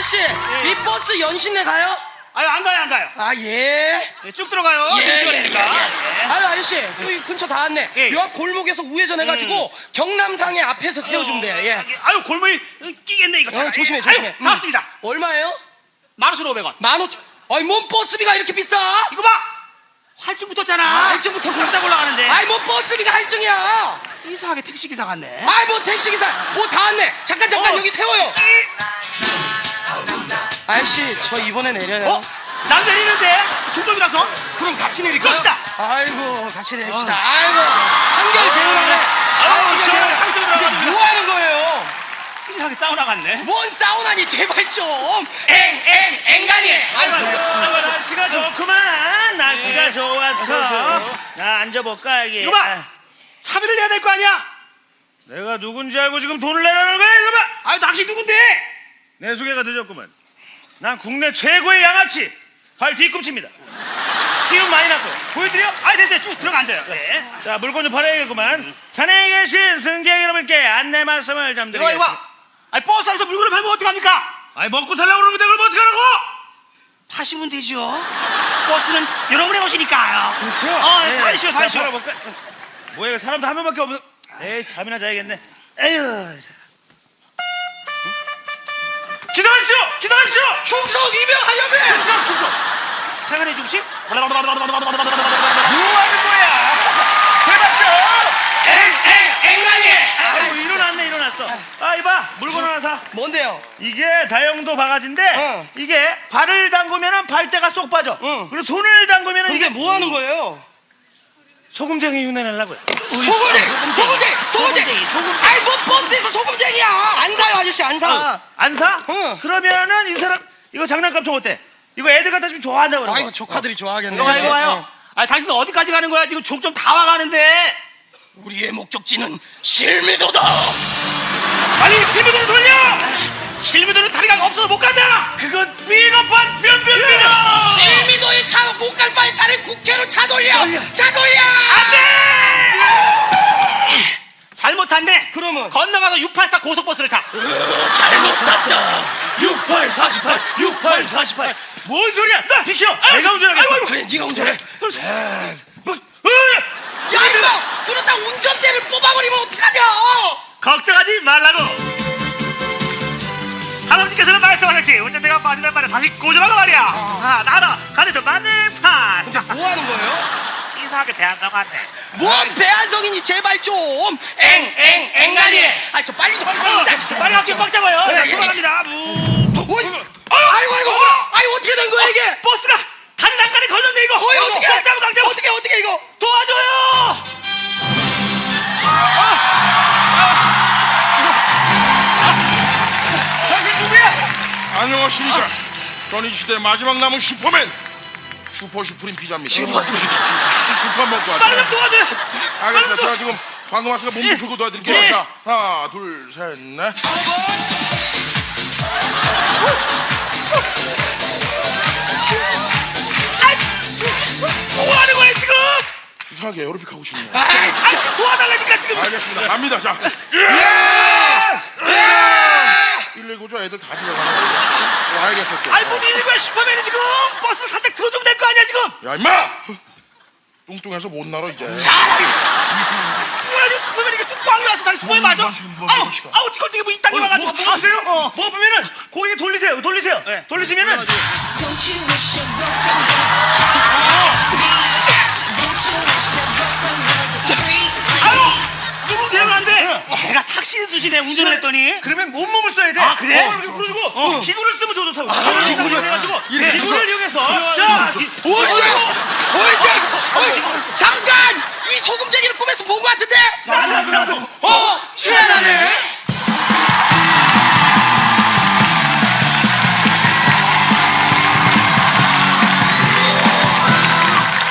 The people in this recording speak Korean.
아저씨 이 버스 연신내 가요? 아유 안 가요 안 가요. 아 예. 예, 쭉 들어가요. 예, 예, 시간이니까. 예, 예. 아유 아저씨 여기 근처 다 왔네. 예. 요 앞 골목에서 우회전 해가지고 경남상회 앞에서 세워주면 돼요. 예. 아유 골목이 끼겠네 이거. 어, 조심해 아유, 조심해. 다 왔습니다. 얼마예요? 만 원씩 오백 원. 만 오천. 아이 뭔 버스비가 이렇게 비싸? 이거 봐. 할증 붙었잖아. 아, 할증부터 깜짝 올라가는데. 아이 뭔 버스비가 할증이야? 이상하게 택시 기사 같네. 아이 뭐 택시기사 뭐 다 왔네. 잠깐 잠깐 어. 여기 세워요. 아저씨 저 이번에 내려요. 어? 난 내리는데 중독이라서. 그럼 같이 내릴까요? 그럽시다. 아이고 같이 내립시다. 아이고 한결 개운하네. 아유, 시원하게 상처 이게 들어가가지고. 뭐 하는 거예요? 이상하게 사우나 같네. 뭔 사우나니 제발 좀. 엥엥 엥간이. 아유 졸려. 아이고 날씨가 좋구만 날씨가 좋았어 나 앉아볼까 여기 이거 봐. 아, 차비를 내야 될 거 아니야. 내가 누군지 알고 지금 돈을 내라는 거야 봐 아유 당신 누군데? 내 소개가 늦었구만 난 국내 최고의 양아치 발 뒤꿈치입니다 기운 많이 났고 보여드려? 아이 됐어요. 쭉 들어가 앉아요. 네. 자 물건 좀 팔아야겠구만 자네에 계신 승객 여러분께 안내 말씀을 좀 이거 이거. 드리겠습니다 아니 버스 안에서 물건을 팔면 어떡합니까? 아니 먹고 살려고 그러는데 그걸 뭐 어떡하라고 파시면 되죠. 버스는 여러분의 것이니까요. 그렇죠. 어, 네, 파시오, 자, 파시오. 뭐야 이거 사람도 한 명밖에 없는 에이 잠이나 자야겠네 에휴 기다리시오 기다리시오 충성 이병하려면. 충성 충성 세간의 중심? 뭐 하는 거야 제발 좀 엥엥 엥간이. 아이고 일어났네 일어났어 아 이봐 물건 하나 사 뭔데요? 이게 다용도 바가지인데 어. 이게 발을 담그면은 발대가 쏙 빠져 응. 그리고 손을 담그면은 근데 이게 뭐 하는 거예요? 소금쟁이 흉내 내려고요 소금쟁이, 소금쟁이, 소금쟁이. 아이 뭐 버스에서 소금쟁이야. 안 사요 아저씨 안 사. 안 사? 응. 그러면은 이 사람 이거 장난감 총 어때? 이거 애들 갖다 주면 좋아한다고 그러고 아이고 조카들이 좋아하겠네. 이거 봐, 이거 봐요. 아, 당신 어디까지 가는 거야? 지금 종점 다 와가는데. 우리의 목적지는 실미도다. 빨리 시비를 돌려! 실무들은 다리가 없어서 못 간다. 그건 비겁한 변변비다! 실미도에 차못 갈 바에 차를 국회로 차 돌려. 차 돌려. 잘못한데. 그러면? 건너가서 684 고속버스를 타. 잘못 탔다. 68 48 68 48. 뭔 소리야? 나 비켜! 내가 운전하겠어! 그래 네가 운전해. 뭐, 으! 야 이거 그러다 운전대를 뽑아버리면 어떡하냐? 걱정하지 말라고. 할아버지께서는 말씀하셨지. 운전대가 빠지면 말이야 다시 고정하고 말이야. 아, 나다. 가는 좀 맞는 판. 근데 뭐 하는 거예요? 이상하게 배한성 같네. 뭔 배한성이니 제발 좀. 엥 엥 엥간이. 아저 빨리 좀. 기다려. 빨리 앞뒤 꽉 잡아요. 그래, 안녕하십니까. 이 시대 마지막 남은 슈퍼맨 super supreme 피자입니다. super supreme 두판 먹고 빨리 좀 왔죠. 도와줘요. 알겠습니다. 제가 지금 방금 왔으니까 몸 좀 풀고 도와드릴게요. 예. 자, 하나, 둘, 셋, 넷. 이상하게 에어로빅 하고 싶네요. 아 아, 진짜. 지금 도와달라니까 지금. 알겠습니다. 갑니다. 자. 119죠. 애들 다 들어가는 거. 와야겠었죠. 아이 뭐 밀린 거야 슈퍼맨이 지금 버스 살짝 들어주면 될 거 아니야 지금. 야, 임마! 뚱뚱해서 못 날아, 이제. 뭐야 이 슈퍼맨이 이게 뚝뚝하게 와서 다시 슈퍼맨 맞아? 아우 아우 이거 되게 뭐 이딴 게 와가지고 뭐 아세요? 뭐 보면은 고개 돌리세요 돌리세요 네. 돌리시면은 수신에 운전을 했더니 그러면 온몸을 써야 돼 아, 그래? 어, 이렇게 풀어주고 기구를 쓰면 더 좋다고 기구를 해가지고 이렇게 기구를 이용해서 자 오이씨! 오이씨! 어이, 잠깐! 이 소금쟁이를 꿈에서 본것 같은데?